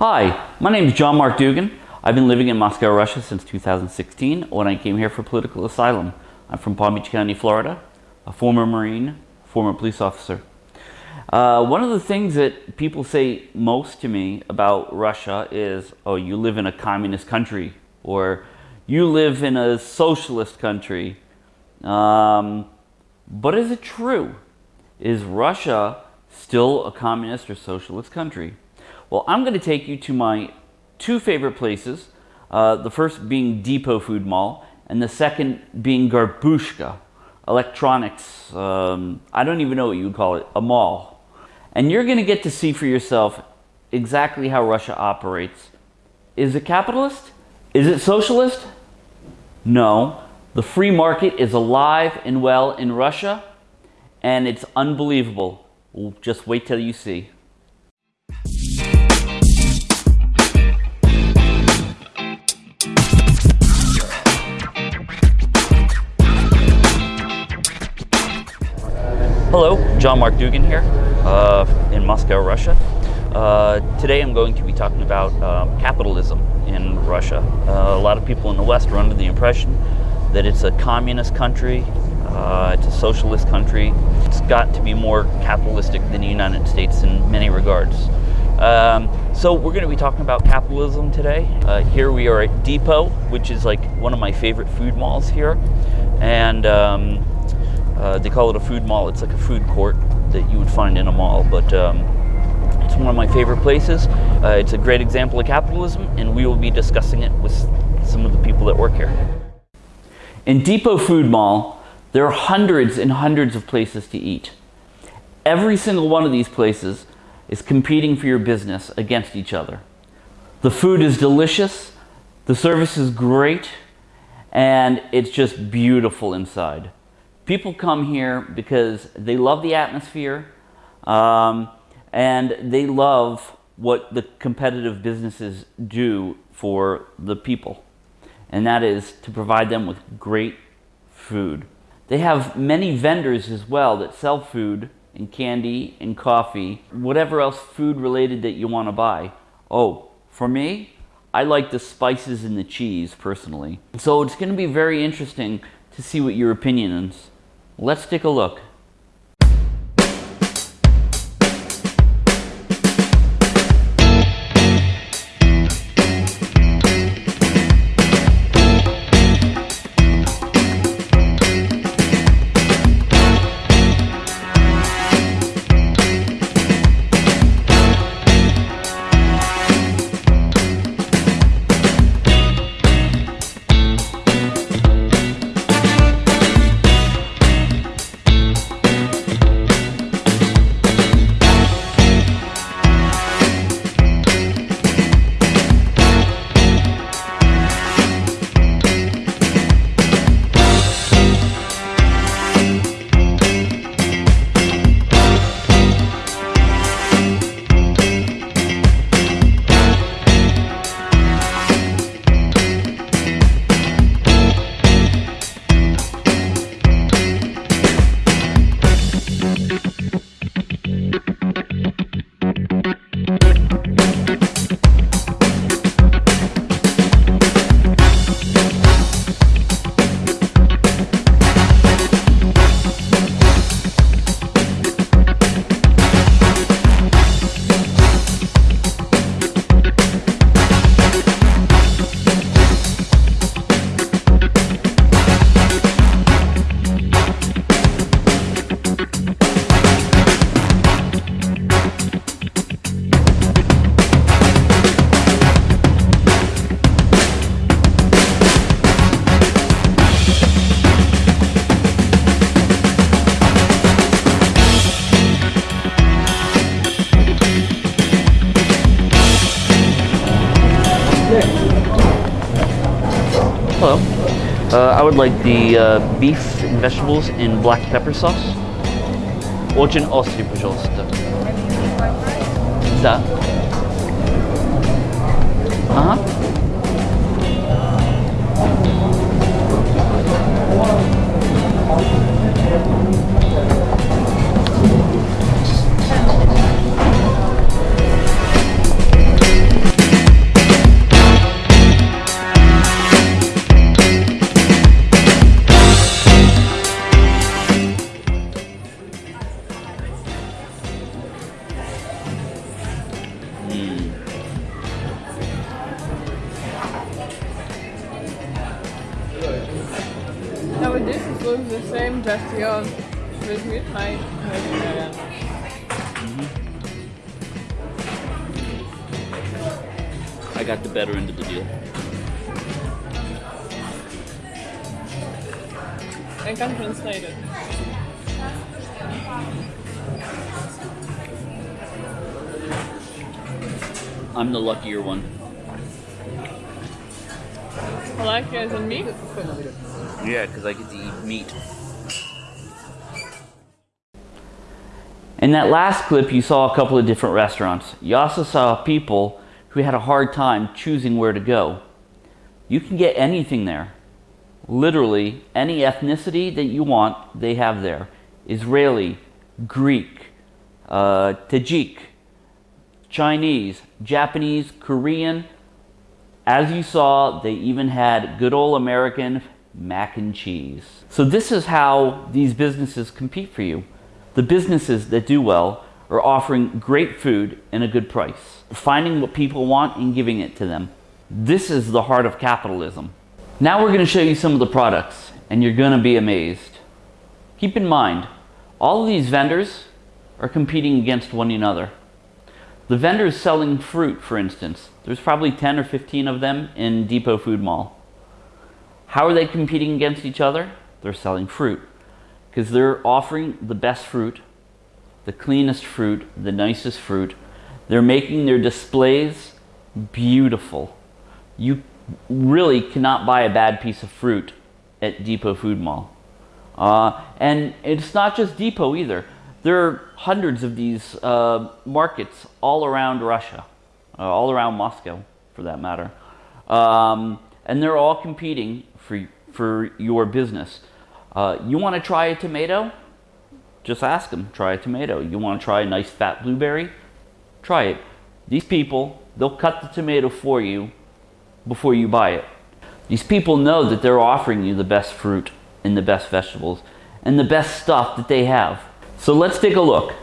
Hi, my name is John Mark Dougan. I've been living in Moscow, Russia since 2016 when I came here for political asylum. I'm from Palm Beach County, Florida, a former Marine, former police officer. Uh, one of the things that people say most to me about Russia is, oh, you live in a communist country, or you live in a socialist country. Um, but is it true? Is Russia still a communist or socialist country? Well, I'm going to take you to my two favorite places. Uh, the first being Depot Food Mall, and the second being Gorbushka, electronics, um, I don't even know what you would call it, a mall. And you're going to get to see for yourself exactly how Russia operates. Is it capitalist? Is it socialist? No. The free market is alive and well in Russia, and it's unbelievable. Just wait till you see. Hello, John Mark Dougan here uh, in Moscow, Russia. Uh, today I'm going to be talking about um, capitalism in Russia. Uh, a lot of people in the West are under the impression that it's a communist country, uh, it's a socialist country. It's got to be more capitalistic than the United States in many regards. Um, so we're going to be talking about capitalism today. Uh, here we are at Depot, which is like one of my favorite food malls here. And um, uh, they call it a food mall. It's like a food court that you would find in a mall, but um, it's one of my favorite places. Uh, it's a great example of capitalism, and we will be discussing it with some of the people that work here. In Depot Food Mall, there are hundreds and hundreds of places to eat. Every single one of these places is competing for your business against each other. The food is delicious, the service is great, and it's just beautiful inside. People come here because they love the atmosphere um, and they love what the competitive businesses do for the people. And that is to provide them with great food. They have many vendors as well that sell food and candy and coffee, whatever else food related that you want to buy. Oh, for me, I like the spices and the cheese personally. So it's going to be very interesting to see what your opinion is. Let's take a look. Uh, I would like the uh, beef and vegetables in black pepper sauce. Очень острый, пожалуйста. Да. Ага. I can translate it. I'm the luckier one. Luckier than me? Yeah, because I get to eat meat. In that last clip, you saw a couple of different restaurants. You also saw people who had a hard time choosing where to go. You can get anything there. Literally, any ethnicity that you want, they have there. Israeli, Greek, uh, Tajik, Chinese, Japanese, Korean. As you saw, they even had good old American mac and cheese. So this is how these businesses compete for you. The businesses that do well are offering great food and a good price, finding what people want and giving it to them. This is the heart of capitalism. Now we're going to show you some of the products and you're going to be amazed. Keep in mind, all of these vendors are competing against one another. The vendors selling fruit, for instance, there's probably 10 or 15 of them in Depot Food Mall. How are they competing against each other? They're selling fruit because they're offering the best fruit, the cleanest fruit, the nicest fruit. They're making their displays beautiful. You really cannot buy a bad piece of fruit at Depot Food Mall. Uh, and it's not just Depot either. There are hundreds of these uh, markets all around Russia, uh, all around Moscow for that matter. Um, and they're all competing for, for your business. Uh, you want to try a tomato? Just ask them, try a tomato. You want to try a nice fat blueberry? Try it. These people, they'll cut the tomato for you before you buy it. These people know that they're offering you the best fruit and the best vegetables and the best stuff that they have. So let's take a look.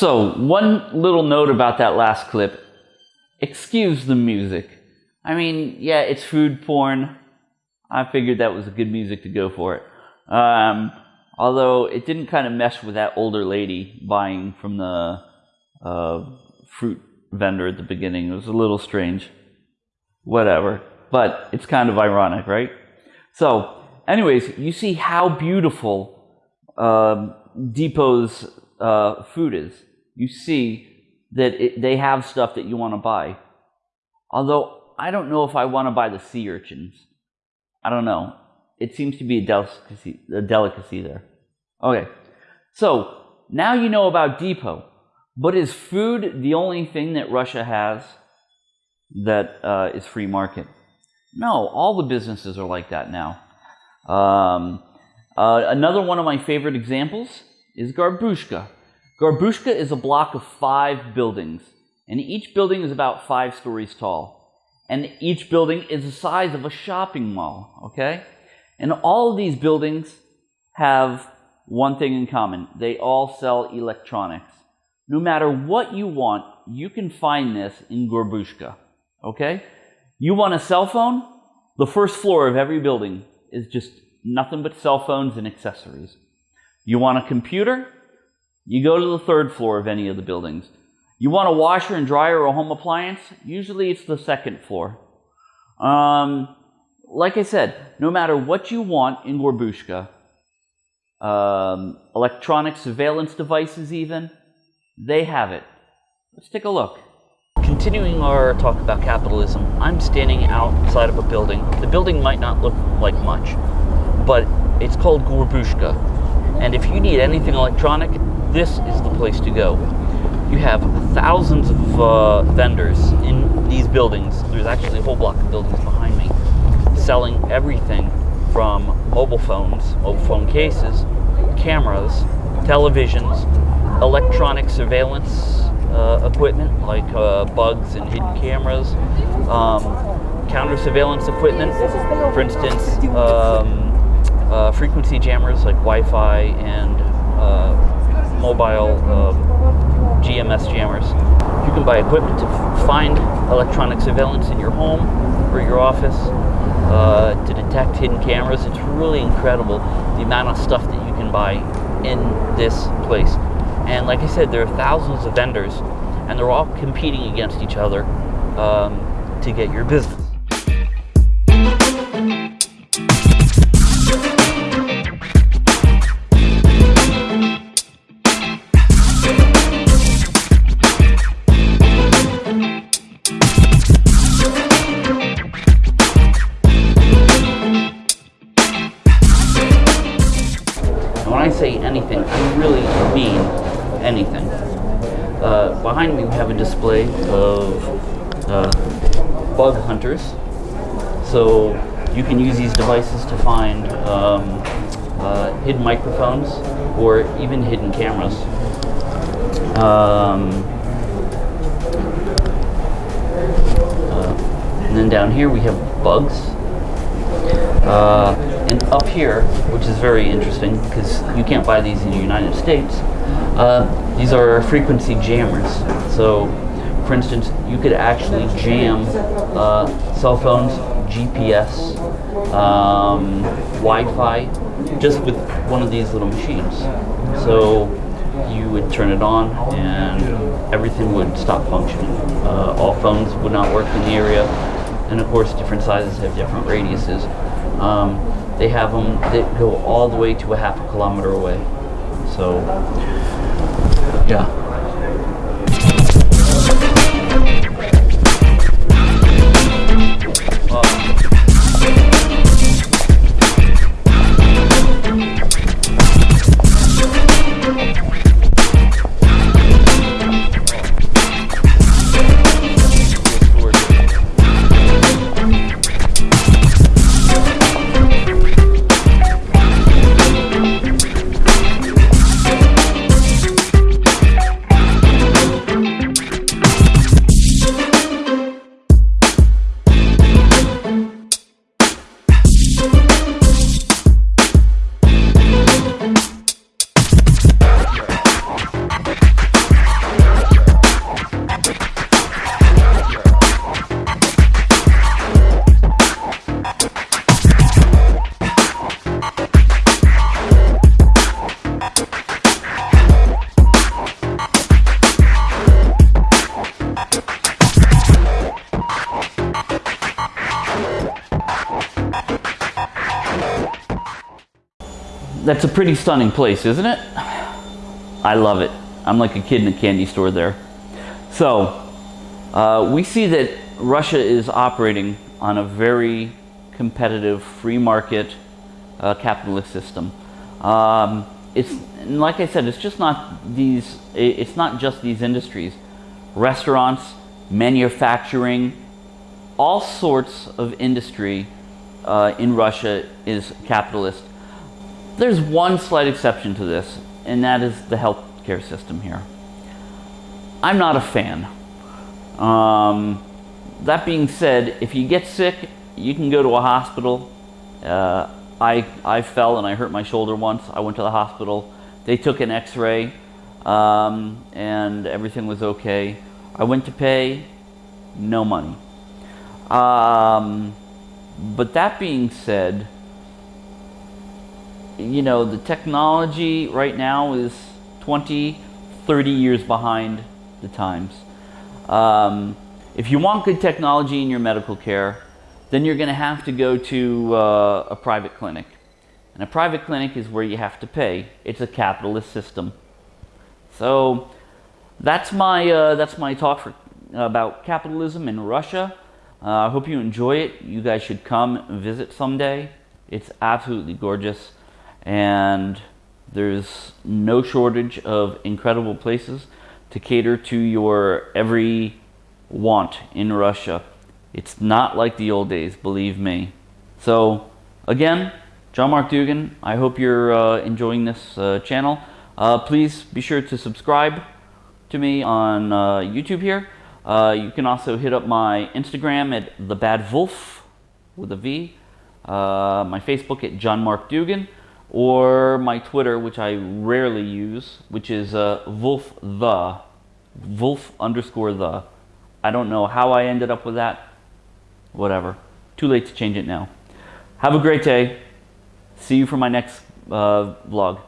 So, one little note about that last clip. Excuse the music. I mean, yeah, it's food porn. I figured that was a good music to go for it. Um, although it didn't kind of mesh with that older lady buying from the uh, fruit vendor at the beginning. It was a little strange. Whatever. but it's kind of ironic, right? So, anyways, you see how beautiful um, Depot's uh, food is. You see that it, they have stuff that you want to buy. Although I don't know if I want to buy the sea urchins. I don't know. It seems to be a delicacy, a delicacy there. Okay, so now you know about Depot. But is food the only thing that Russia has that uh, is free market? No, all the businesses are like that now. Um, uh, another one of my favorite examples is Gorbushka. Gorbushka is a block of five buildings, and each building is about five stories tall. And each building is the size of a shopping mall, okay? And all of these buildings have one thing in common they all sell electronics. No matter what you want, you can find this in Gorbushka, okay? You want a cell phone? The first floor of every building is just nothing but cell phones and accessories. You want a computer? You go to the third floor of any of the buildings. You want a washer and dryer or a home appliance? Usually it's the second floor. Um, like I said, no matter what you want in Gorbushka, um, electronic surveillance devices even, they have it. Let's take a look. Continuing our talk about capitalism, I'm standing outside of a building. The building might not look like much, but it's called Gorbushka. And if you need anything electronic, this is the place to go. You have thousands of uh, vendors in these buildings. There's actually a whole block of buildings behind me selling everything from mobile phones, mobile phone cases, cameras, televisions, electronic surveillance uh, equipment like uh, bugs and hidden cameras, um, counter surveillance equipment, for instance, um, uh, frequency jammers like Wi-Fi and uh, mobile um, GMS jammers. You can buy equipment to find electronic surveillance in your home or your office, uh, to detect hidden cameras. It's really incredible the amount of stuff that you can buy in this place. And like I said, there are thousands of vendors, and they're all competing against each other um, to get your business. Display of uh, bug hunters. So you can use these devices to find um, uh, hidden microphones or even hidden cameras. Um, uh, and then down here we have bugs. Uh, and up here, which is very interesting because you can't buy these in the United States, uh, these are frequency jammers. So, for instance, you could actually jam uh, cell phones, GPS, um, Wi-Fi, just with one of these little machines. So you would turn it on and everything would stop functioning. Uh, all phones would not work in the area. And of course, different sizes have different radiuses. Um, they have them that go all the way to a half a kilometer away. So, yeah. That's a pretty stunning place, isn't it? I love it. I'm like a kid in a candy store there. So, uh, we see that Russia is operating on a very competitive free market uh, capitalist system. Um, it's like I said, it's just not these. It's not just these industries, restaurants, manufacturing, all sorts of industry uh, in Russia is capitalist. There's one slight exception to this, and that is the healthcare system here. I'm not a fan. Um, that being said, if you get sick, you can go to a hospital. Uh, I, I fell and I hurt my shoulder once. I went to the hospital. They took an x-ray um, and everything was okay. I went to pay, no money. Um, but that being said, you know, the technology right now is 20, 30 years behind the times. Um, if you want good technology in your medical care, then you're going to have to go to uh, a private clinic. And a private clinic is where you have to pay. It's a capitalist system. So that's my, uh, that's my talk for, about capitalism in Russia. Uh, I hope you enjoy it. You guys should come visit someday. It's absolutely gorgeous. And there's no shortage of incredible places to cater to your every want in Russia. It's not like the old days, believe me. So, again, John Mark Dougan, I hope you're uh, enjoying this uh, channel. Uh, please be sure to subscribe to me on uh, YouTube here. Uh, you can also hit up my Instagram at The Bad Wolf with a V, uh, my Facebook at John Mark Dougan, or my Twitter, which I rarely use, which is Wolf the, Wolf underscore the. I don't know how I ended up with that whatever. Too late to change it now. Have a great day. See you for my next uh, vlog.